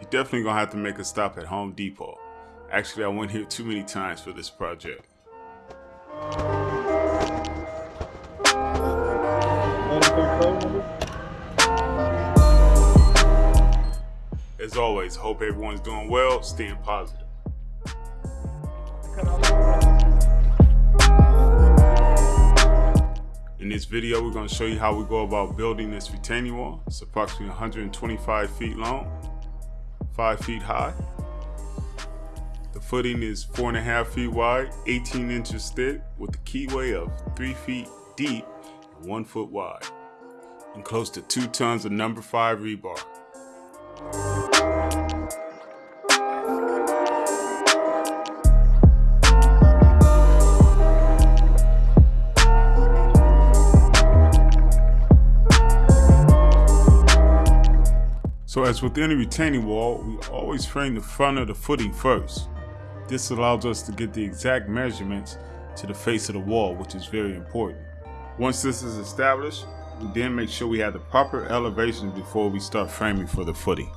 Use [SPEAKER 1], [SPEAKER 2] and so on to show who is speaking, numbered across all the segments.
[SPEAKER 1] you're definitely gonna have to make a stop at Home Depot. Actually, I went here too many times for this project. As always, hope everyone's doing well, staying positive. In this video, we're to show you how we go about building this retaining wall. It's approximately 125 feet long, 5 feet high. The footing is 4.5 feet wide, 18 inches thick, with a keyway of 3 feet deep and 1 foot wide, and close to 2 tons of number 5 rebar. So as with any retaining wall, we always frame the front of the footing first. This allows us to get the exact measurements to the face of the wall, which is very important. Once this is established, we then make sure we have the proper elevation before we start framing for the footing.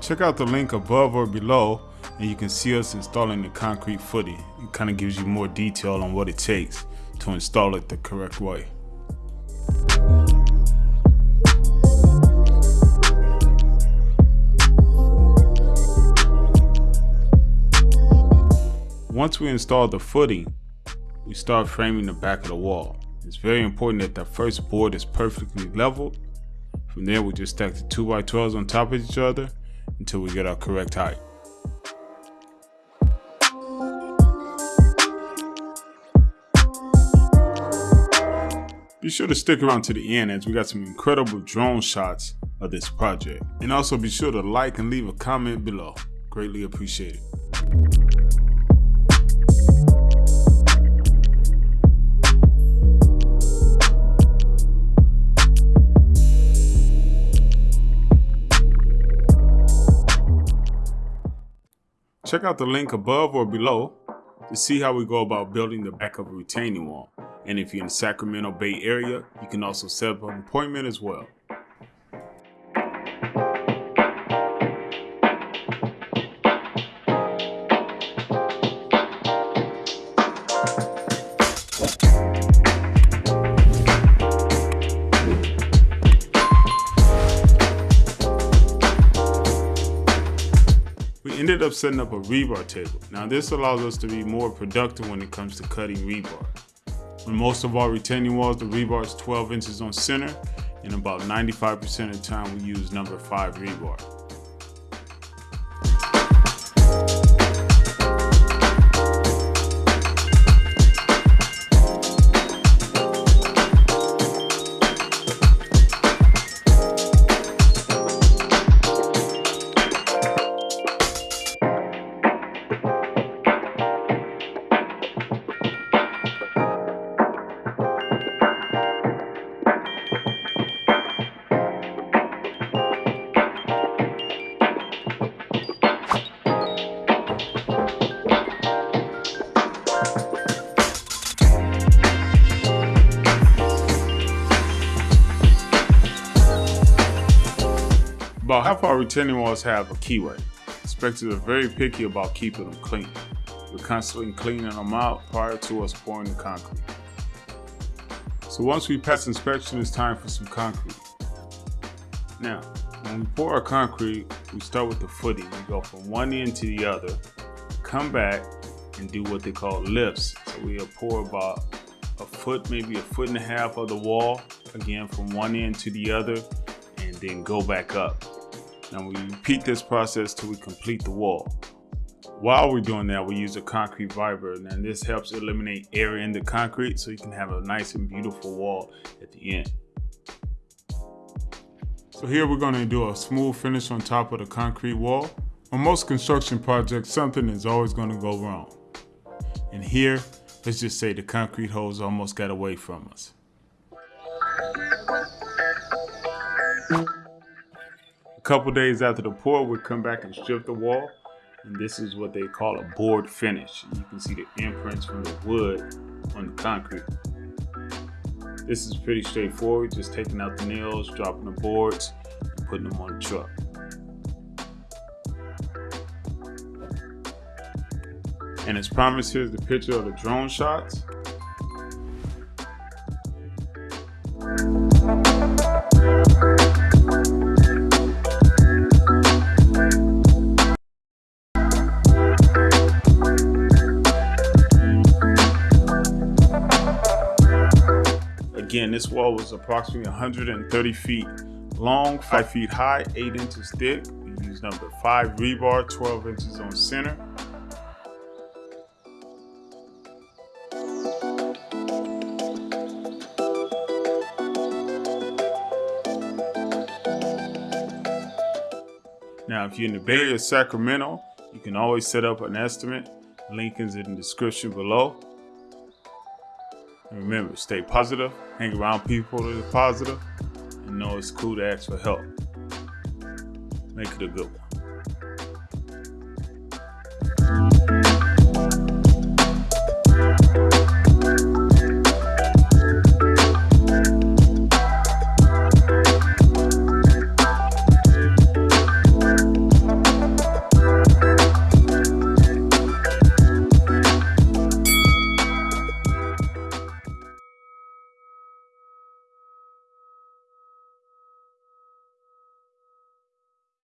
[SPEAKER 1] Check out the link above or below and you can see us installing the concrete footing. It kind of gives you more detail on what it takes to install it the correct way. Once we install the footing, we start framing the back of the wall. It's very important that the first board is perfectly leveled. From there, we just stack the 2x12s on top of each other until we get our correct height. Be sure to stick around to the end as we got some incredible drone shots of this project. And also be sure to like and leave a comment below. Greatly appreciated. Check out the link above or below to see how we go about building the back of a retaining wall. And if you're in the Sacramento Bay area, you can also set up an appointment as well. We ended up setting up a rebar table. Now this allows us to be more productive when it comes to cutting rebar. On most of our retaining walls, the rebar is 12 inches on center, and about 95% of the time we use number 5 rebar. About half our retaining walls have a keyway. Inspectors are very picky about keeping them clean. We're constantly cleaning them out prior to us pouring the concrete. So once we pass inspection, it's time for some concrete. Now, when we pour our concrete, we start with the footing. We go from one end to the other, come back, and do what they call lifts. So we'll pour about a foot, maybe a foot and a half of the wall, again from one end to the other, and then go back up. Now we repeat this process till we complete the wall. While we're doing that, we use a concrete fiber, and this helps eliminate air in the concrete so you can have a nice and beautiful wall at the end. So here we're gonna do a smooth finish on top of the concrete wall. On most construction projects, something is always gonna go wrong. And here, let's just say the concrete hose almost got away from us. Couple days after the pour, we come back and strip the wall. And this is what they call a board finish. You can see the imprints from the wood on the concrete. This is pretty straightforward, just taking out the nails, dropping the boards, and putting them on the truck. And as promised, here's the picture of the drone shots. Again, this wall was approximately 130 feet long, 5 feet high, 8 inches thick. We used number 5 rebar, 12 inches on center. Now, if you're in the Bay Area, Sacramento, you can always set up an estimate. Link is in the description below. And remember, stay positive, hang around people that are positive, and know it's cool to ask for help. Make it a good one.